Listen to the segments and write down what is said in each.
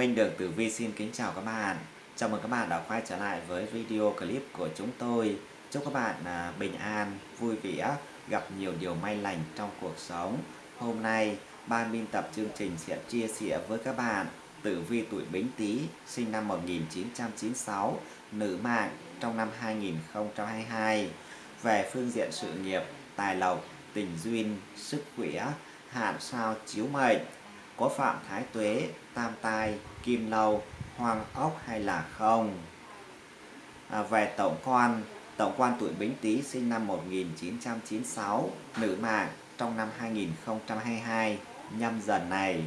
Minh Đường Tử Vi xin kính chào các bạn. Chào mừng các bạn đã quay trở lại với video clip của chúng tôi. Chúc các bạn à, bình an, vui vẻ, gặp nhiều điều may lành trong cuộc sống. Hôm nay, ban biên tập chương trình sẽ chia sẻ với các bạn Tử Vi tuổi Bính Tý, sinh năm 1996, nữ mạng trong năm 2022 về phương diện sự nghiệp, tài lộc, tình duyên, sức khỏe, hạn sao chiếu mệnh có phạm thái tuế, tam tai, kim lâu, hoang ốc hay là không. À, về tổng quan, tổng quan tuổi Bính Tý sinh năm 1996, nữ mạng trong năm 2022 nhâm dần này.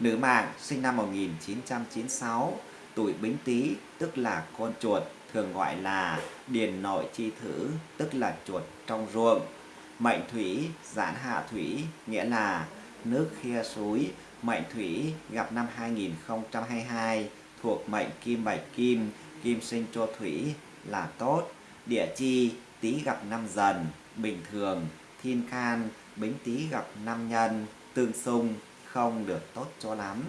Nữ mạng sinh năm 1996, tuổi Bính Tý tức là con chuột, thường gọi là điền nội chi thử, tức là chuột trong ruộng. Mệnh thủy, giãn hạ thủy, nghĩa là nước khe suối, mệnh thủy gặp năm 2022 thuộc mệnh kim bạch kim, kim sinh cho thủy là tốt. Địa chi tý gặp năm dần, bình thường, thiên can, bính tý gặp năm nhân, tương xung, không được tốt cho lắm.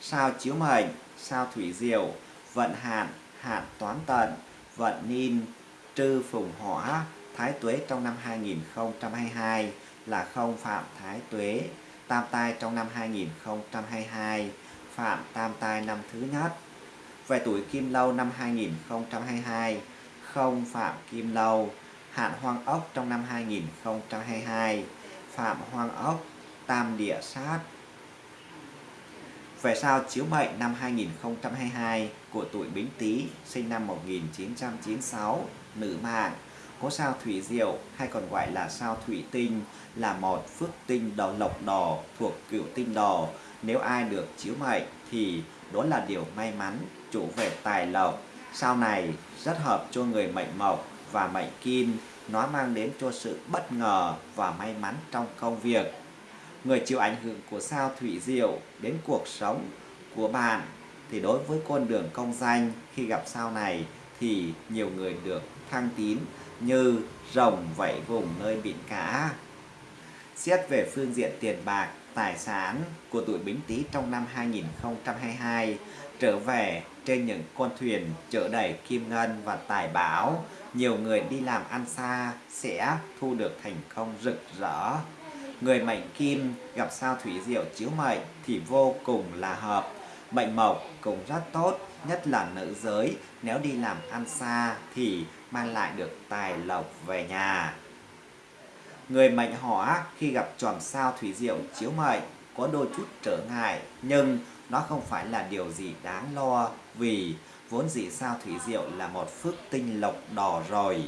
Sao chiếu mệnh, sao thủy diệu, vận hạn, hạn toán tận, vận nin, trư phùng hỏa, thái tuế trong năm 2022 là không phạm thái tuế tam tai trong năm 2022, phạm tam tai năm thứ nhất. Về tuổi kim lâu năm 2022, không phạm kim lâu, hạn hoang ốc trong năm 2022, phạm hoang ốc, tam địa sát. Về sao chiếu mệnh năm 2022 của tuổi Bính Tý, sinh năm 1996, nữ mạng, Ngôi sao thủy diệu hay còn gọi là sao thủy tinh, là một phước tinh đỏ lộc đỏ thuộc cửu tinh đỏ. Nếu ai được chiếu mệnh thì đó là điều may mắn, chủ về tài lộc. Sao này, rất hợp cho người mệnh mộc và mệnh kim. Nó mang đến cho sự bất ngờ và may mắn trong công việc. Người chịu ảnh hưởng của sao thủy diệu đến cuộc sống của bạn thì đối với con đường công danh khi gặp sao này thì nhiều người được thăng tín như rồng vẫy vùng nơi biển cả. Xét về phương diện tiền bạc, tài sản của tuổi Bính Tý trong năm 2022 trở về trên những con thuyền chở đầy kim ngân và tài bảo, nhiều người đi làm ăn xa sẽ thu được thành công rực rỡ. Người mệnh kim gặp sao thủy diệu chiếu mệnh thì vô cùng là hợp. Mệnh mộc cũng rất tốt, nhất là nữ giới nếu đi làm ăn xa thì mang lại được tài lộc về nhà. Người mệnh hỏa khi gặp chòm sao thủy diệu chiếu mệnh có đôi chút trở ngại nhưng nó không phải là điều gì đáng lo vì vốn dĩ sao thủy diệu là một phước tinh lộc đỏ rồi.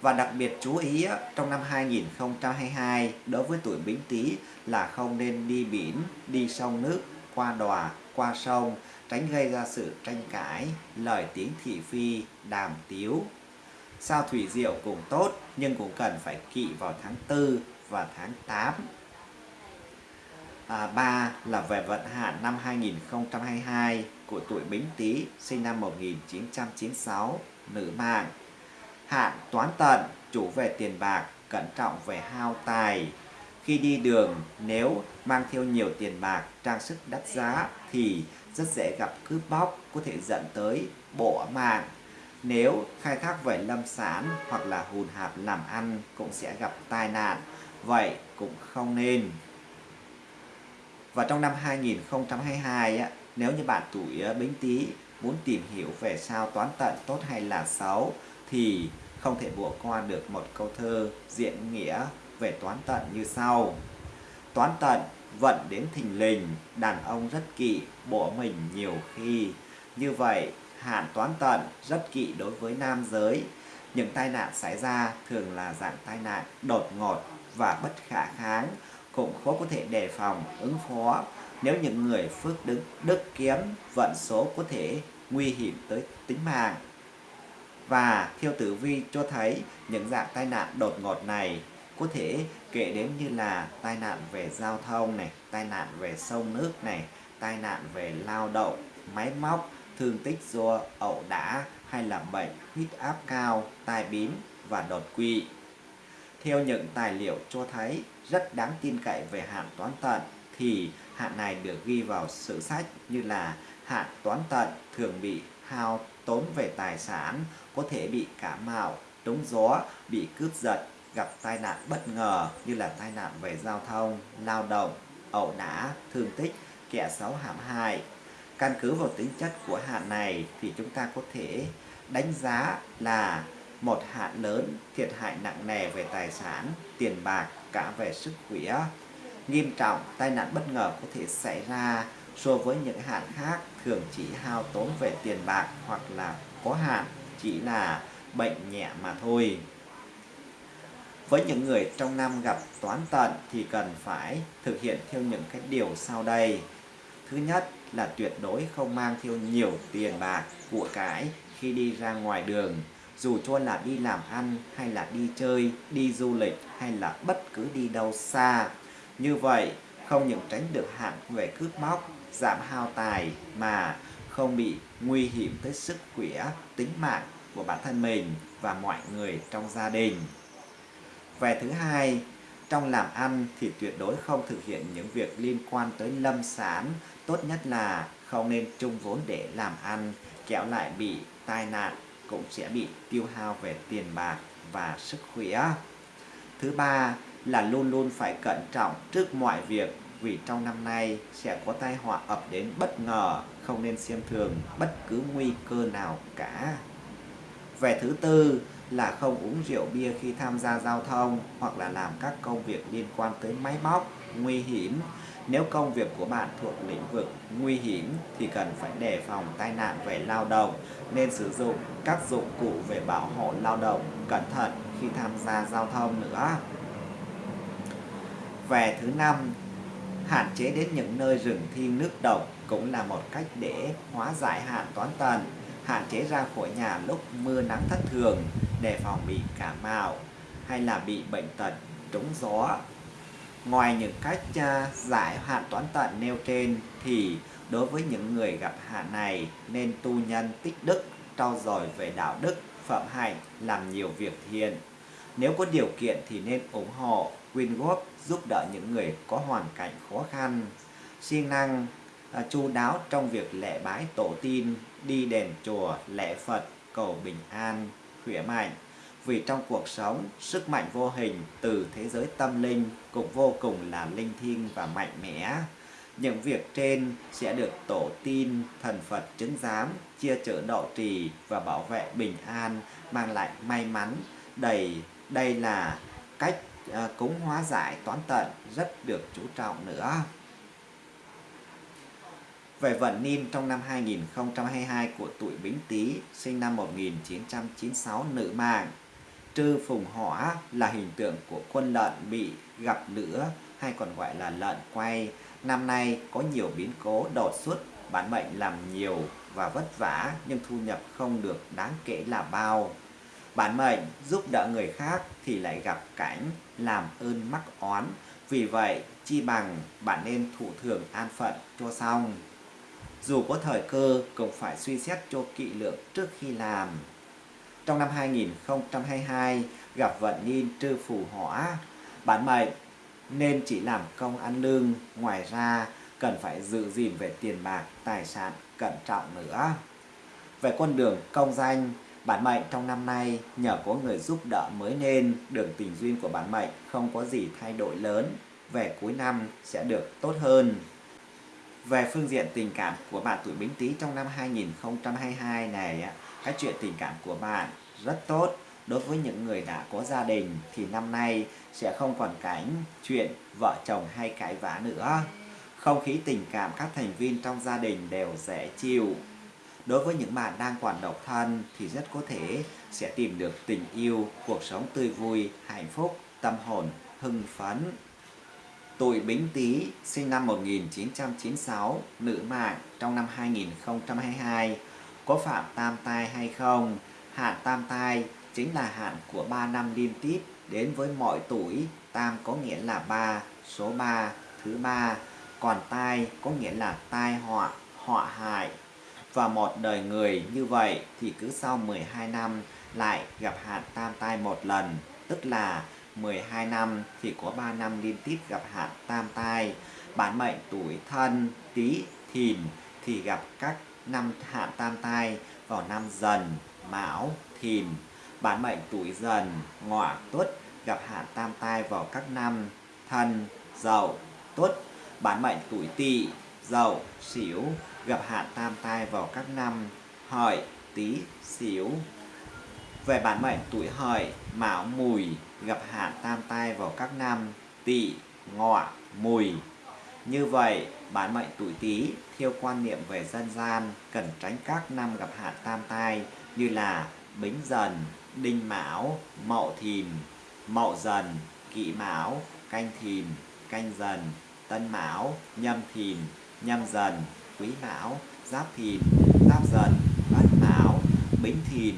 Và đặc biệt chú ý trong năm 2022 đối với tuổi Bính Tý là không nên đi biển, đi sông nước, qua đò, qua sông tránh gây ra sự tranh cãi, lời tiếng thị phi, đàm tiếu. Sao thủy diệu cũng tốt nhưng cũng cần phải kỵ vào tháng 4 và tháng 8. À, 3 là về vận hạn năm 2022 của tuổi Bính Tý sinh năm 1996, nữ mạng. Hạn toán tận, chủ về tiền bạc, cẩn trọng về hao tài. Khi đi đường, nếu mang theo nhiều tiền bạc, trang sức đắt giá thì rất dễ gặp cướp bóc có thể dẫn tới bỏ mạng. Nếu khai thác về lâm sản hoặc là hùn hạp làm ăn cũng sẽ gặp tai nạn, vậy cũng không nên. Và trong năm 2022, nếu như bạn tuổi ờ, Bính Tý muốn tìm hiểu về sao toán tận tốt hay là xấu thì không thể bỏ qua được một câu thơ diễn nghĩa về toán tận như sau. Toán tận vận đến thình lình, đàn ông rất kỵ, bỏ mình nhiều khi. Như vậy, hạn toán tận rất kỵ đối với nam giới. Những tai nạn xảy ra thường là dạng tai nạn đột ngột và bất khả kháng, cũng khó có thể đề phòng, ứng phó. Nếu những người phước đức, đức kiếm, vận số có thể nguy hiểm tới tính mạng. Và theo tử vi cho thấy những dạng tai nạn đột ngột này có thể kể đến như là tai nạn về giao thông này, tai nạn về sông nước này, tai nạn về lao động, máy móc, thương tích do ẩu đả hay là bệnh huyết áp cao, tai biến và đột quỵ. Theo những tài liệu cho thấy rất đáng tin cậy về hạn toán tận thì hạn này được ghi vào sử sách như là hạn toán tận thường bị hao tốn về tài sản, có thể bị cả mạo, trúng gió, bị cướp giật, gặp tai nạn bất ngờ như là tai nạn về giao thông, lao động, ẩu đả, thương tích, kẻ xấu hãm hại. Căn cứ vào tính chất của hạn này thì chúng ta có thể đánh giá là một hạn lớn thiệt hại nặng nề về tài sản, tiền bạc, cả về sức khỏe. Nghiêm trọng, tai nạn bất ngờ có thể xảy ra so với những hạn khác thường chỉ hao tốn về tiền bạc hoặc là có hạn chỉ là bệnh nhẹ mà thôi. Với những người trong năm gặp toán tận thì cần phải thực hiện theo những cái điều sau đây. Thứ nhất là tuyệt đối không mang theo nhiều tiền bạc, của cải khi đi ra ngoài đường, dù cho là đi làm ăn hay là đi chơi, đi du lịch hay là bất cứ đi đâu xa. Như vậy, không những tránh được hạn về cướp móc, giảm hao tài mà không bị nguy hiểm tới sức khỏe, tính mạng của bản thân mình và mọi người trong gia đình. Về thứ hai, trong làm ăn thì tuyệt đối không thực hiện những việc liên quan tới lâm sản, tốt nhất là không nên chung vốn để làm ăn, kéo lại bị tai nạn cũng sẽ bị tiêu hao về tiền bạc và sức khỏe. Thứ ba là luôn luôn phải cẩn trọng trước mọi việc vì trong năm nay sẽ có tai họa ập đến bất ngờ, không nên xem thường bất cứ nguy cơ nào cả. Về thứ tư là không uống rượu bia khi tham gia giao thông hoặc là làm các công việc liên quan tới máy móc, nguy hiểm. Nếu công việc của bạn thuộc lĩnh vực nguy hiểm thì cần phải đề phòng tai nạn về lao động, nên sử dụng các dụng cụ về bảo hộ lao động cẩn thận khi tham gia giao thông nữa. Về thứ năm, hạn chế đến những nơi rừng thiên nước độc cũng là một cách để hóa giải hạn toán tần hạn chế ra khỏi nhà lúc mưa nắng thất thường để phòng bị cảm mạo hay là bị bệnh tật trúng gió. Ngoài những cách à, giải hạn toán tận nêu trên thì đối với những người gặp hạn này nên tu nhân tích đức, trau dồi về đạo đức, phẩm hạnh, làm nhiều việc thiện. Nếu có điều kiện thì nên ủng hộ, quyên góp, giúp đỡ những người có hoàn cảnh khó khăn. siêng năng À, chu đáo trong việc lễ bái tổ tiên, đi đền chùa, lễ Phật, cầu bình an, khỏe mạnh. Vì trong cuộc sống, sức mạnh vô hình từ thế giới tâm linh cũng vô cùng là linh thiêng và mạnh mẽ. Những việc trên sẽ được tổ tiên, thần Phật chứng giám, chia chở độ trì và bảo vệ bình an, mang lại may mắn. Đầy đây là cách à, cúng hóa giải toán tận rất được chú trọng nữa. Về vận niên trong năm 2022 của tuổi Bính Tý, sinh năm 1996 nữ mạng. Trư phùng hỏa là hình tượng của quân lợn bị gặp lửa hay còn gọi là lợn quay. Năm nay có nhiều biến cố đột xuất, bản mệnh làm nhiều và vất vả nhưng thu nhập không được đáng kể là bao. Bản mệnh giúp đỡ người khác thì lại gặp cảnh làm ơn mắc oán. Vì vậy, chi bằng bạn nên thủ thường an phận cho xong. Dù có thời cơ cũng phải suy xét cho kỹ lưỡng trước khi làm. Trong năm 2022 gặp vận niên trư phù hỏa, bản mệnh nên chỉ làm công ăn lương, ngoài ra cần phải giữ gìn về tiền bạc, tài sản cẩn trọng nữa. Về con đường công danh, bản mệnh trong năm nay nhờ có người giúp đỡ mới nên đường tình duyên của bản mệnh không có gì thay đổi lớn. Về cuối năm sẽ được tốt hơn. Về phương diện tình cảm của bạn tuổi Bính Tý trong năm 2022 này, cái chuyện tình cảm của bạn rất tốt. Đối với những người đã có gia đình thì năm nay sẽ không còn cảnh chuyện vợ chồng hay cãi vã nữa. Không khí tình cảm các thành viên trong gia đình đều dễ chịu. Đối với những bạn đang còn độc thân thì rất có thể sẽ tìm được tình yêu, cuộc sống tươi vui, hạnh phúc, tâm hồn, hưng phấn. Tuổi Bính Tý sinh năm 1996, nữ mạng trong năm 2022 có phạm tam tai hay không? Hạn tam tai chính là hạn của 3 năm liên tiếp đến với mọi tuổi. Tam có nghĩa là 3, số 3, thứ ba. Còn tai có nghĩa là tai họa, họa hại. Và một đời người như vậy thì cứ sau 12 năm lại gặp hạn tam tai một lần, tức là 12 năm thì có 3 năm liên tiếp gặp hạn tam tai. bản mệnh tuổi thân, tý thìn, thì gặp các năm hạn tam tai vào năm dần, mão thìn. Bản mệnh tuổi dần, ngọ tuất, gặp hạn tam tai vào các năm thân, dậu tuất. Bản mệnh tuổi tỵ, dậu sửu gặp hạn tam tai vào các năm hợi tý sửu về bản mệnh tuổi hợi, mão mùi gặp hạn tam tai vào các năm tỵ, ngọ, mùi. Như vậy, bản mệnh tuổi tý theo quan niệm về dân gian cần tránh các năm gặp hạn tam tai như là bính dần, đinh mão, mậu thìn, mậu dần kỷ mão, canh thìn, canh dần, tân mão, nhâm thìn, nhâm dần, quý mão, giáp thìn, giáp dần ất mão, bính thìn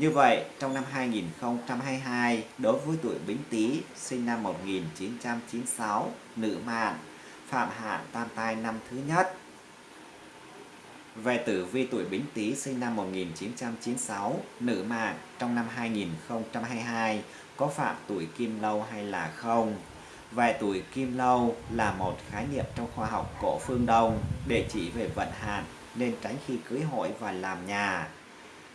như vậy, trong năm 2022, đối với tuổi Bính Tý sinh năm 1996, nữ mạng, phạm hạn tam tai năm thứ nhất. Về tử vi tuổi Bính Tý sinh năm 1996, nữ mạng trong năm 2022 có phạm tuổi Kim Lâu hay là không? Về tuổi Kim Lâu là một khái niệm trong khoa học cổ phương Đông để chỉ về vận hạn nên tránh khi cưới hỏi và làm nhà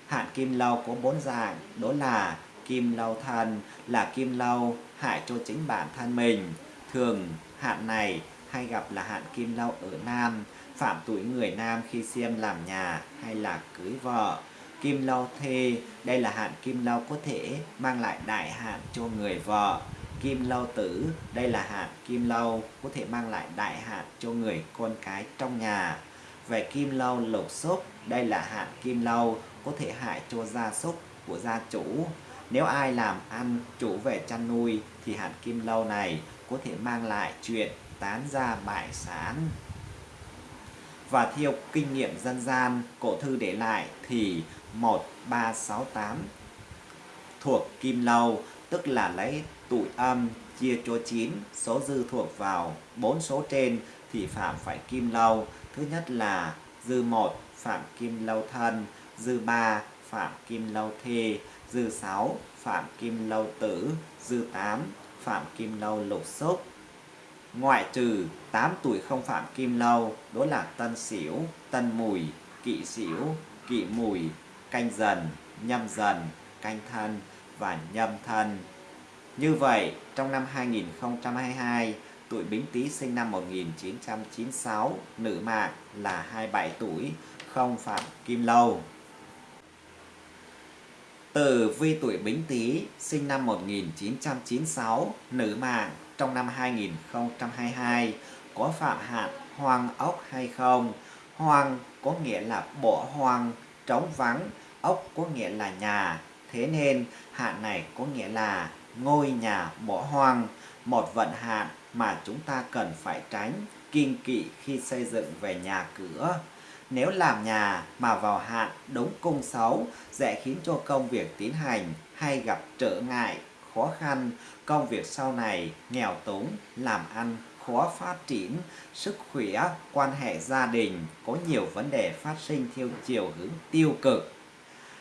Hạn kim lâu có bốn dạng, đó là kim lâu thân là kim lâu hại cho chính bản thân mình. Thường hạn này hay gặp là hạn kim lâu ở nam, phạm tuổi người nam khi xem làm nhà hay là cưới vợ. Kim lâu thê, đây là hạn kim lâu có thể mang lại đại hạn cho người vợ. Kim lâu tử, đây là hạn kim lâu có thể mang lại đại hạn cho người con cái trong nhà. Về kim lâu lục xúc, đây là hạn kim lâu có thể hại cho gia súc của gia chủ. Nếu ai làm ăn chủ về chăn nuôi thì hạn kim lâu này có thể mang lại chuyện tán gia bại sản. Và theo kinh nghiệm dân gian, cổ thư để lại thì 1368 thuộc kim lâu, tức là lấy tuổi âm chia cho 9 số dư thuộc vào bốn số trên thì phạm phải kim lâu thứ nhất là dư một phạm kim lâu thân dư 3 Phạm Kim Lâu Thê, dư 6 Phạm Kim Lâu Tử, dư 8 Phạm Kim Lâu Lục Xúc. Ngoại trừ 8 tuổi không phạm Kim Lâu, đó là Tân xỉu, Tân Mùi, Kỵ xỉu, Kỵ Mùi, Canh Dần, Nhâm Dần, Canh Thân và Nhâm Thân. Như vậy, trong năm 2022, tuổi Bính Tý sinh năm 1996, nữ mạng là 27 tuổi, không phạm Kim Lâu. Tử vi tuổi Bính Tý sinh năm 1996, nữ mạng trong năm 2022 có phạm hạn hoang ốc hay không? Hoang có nghĩa là bỏ hoang, trống vắng, ốc có nghĩa là nhà. Thế nên hạn này có nghĩa là ngôi nhà bỏ hoang, một vận hạn mà chúng ta cần phải tránh, kiên kỵ khi xây dựng về nhà cửa. Nếu làm nhà mà vào hạn đúng cung xấu sẽ khiến cho công việc tiến hành hay gặp trở ngại, khó khăn, công việc sau này nghèo túng, làm ăn khó phát triển, sức khỏe, quan hệ gia đình có nhiều vấn đề phát sinh theo chiều hướng tiêu cực.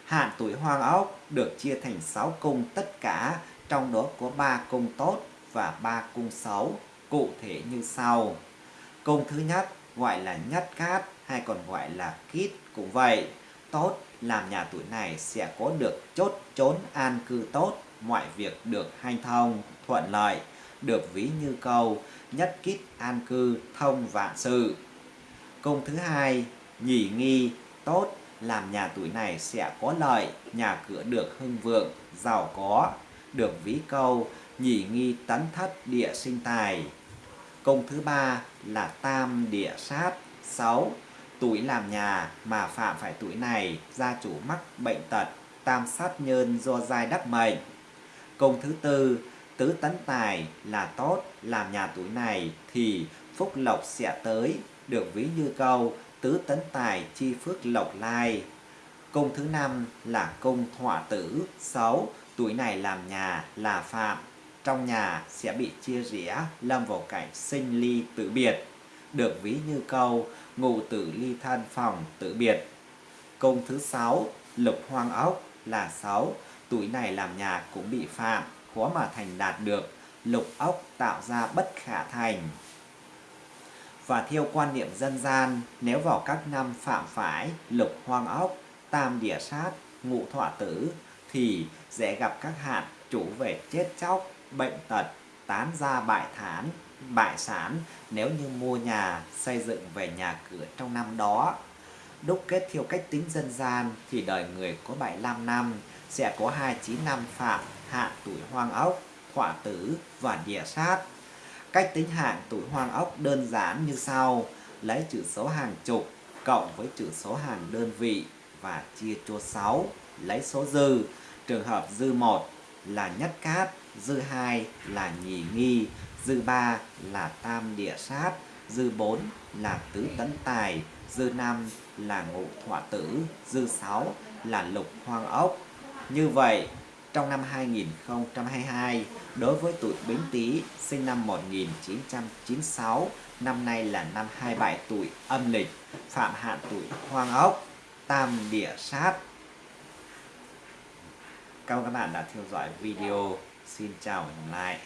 Hạn tuổi hoang ốc được chia thành 6 cung tất cả, trong đó có 3 cung tốt và 3 cung xấu, cụ thể như sau. Cung thứ nhất gọi là nhất cát hay còn gọi là kít cũng vậy. Tốt làm nhà tuổi này sẽ có được chốt chốn an cư tốt, mọi việc được hanh thông, thuận lợi, được ví như câu nhất kít an cư thông vạn sự. Công thứ hai, nhỉ nghi, tốt, làm nhà tuổi này sẽ có lợi, nhà cửa được hưng vượng, giàu có, được ví câu nhỉ nghi tấn thất địa sinh tài. Công thứ ba là tam địa sát, sáu Tuổi làm nhà mà phạm phải tuổi này, gia chủ mắc bệnh tật, tam sát nhân do giai đắc mệnh. Công thứ tư, tứ tấn tài là tốt, làm nhà tuổi này thì phúc lộc sẽ tới, được ví như câu tứ tấn tài chi phước lộc lai. Công thứ năm là công thọ tử, xấu, tuổi này làm nhà là phạm, trong nhà sẽ bị chia rẽ, lâm vào cảnh sinh ly tử biệt. Được ví như câu ngụ tử ly thân phòng tự biệt. Công thứ sáu lục hoang ốc là sáu tuổi này làm nhà cũng bị phạm, khó mà thành đạt được, lục ốc tạo ra bất khả thành. Và theo quan niệm dân gian, nếu vào các năm phạm phải, lục hoang ốc, tam địa sát, ngũ thọ tử, thì sẽ gặp các hạn chủ về chết chóc, bệnh tật, tán gia bại thán, bại sản nếu như mua nhà, xây dựng về nhà cửa trong năm đó. Đúc kết theo cách tính dân gian thì đời người có 75 năm sẽ có 29 năm phạm hạn tuổi hoang ốc, hỏa tử và địa sát. Cách tính hạng tuổi hoang ốc đơn giản như sau, lấy chữ số hàng chục cộng với chữ số hàng đơn vị và chia cho 6, lấy số dư. Trường hợp dư 1 là nhất cát, dư 2 là nhì nghi, dư 3 là tam địa sát, dư 4 là tứ tấn tài, dư 5 là ngũ thọ tử, dư 6 là lục hoang ốc. Như vậy, trong năm 2022, đối với tuổi Bính Tý sinh năm 1996, năm nay là năm 27 tuổi âm lịch, phạm hạn tuổi hoang ốc, tam địa sát. Cảm ơn các bạn đã theo dõi video. Xin chào và hẹn gặp lại.